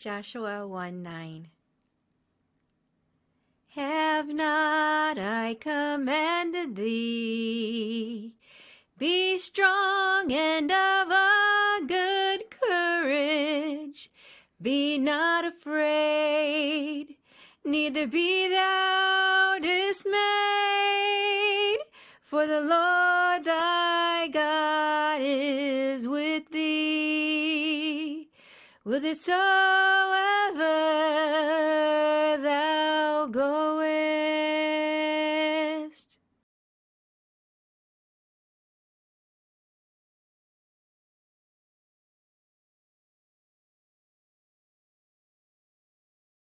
Joshua 1 9. Have not I commanded thee? Be strong and of a good courage. Be not afraid, neither be thou dismayed. For the Lord whithersoever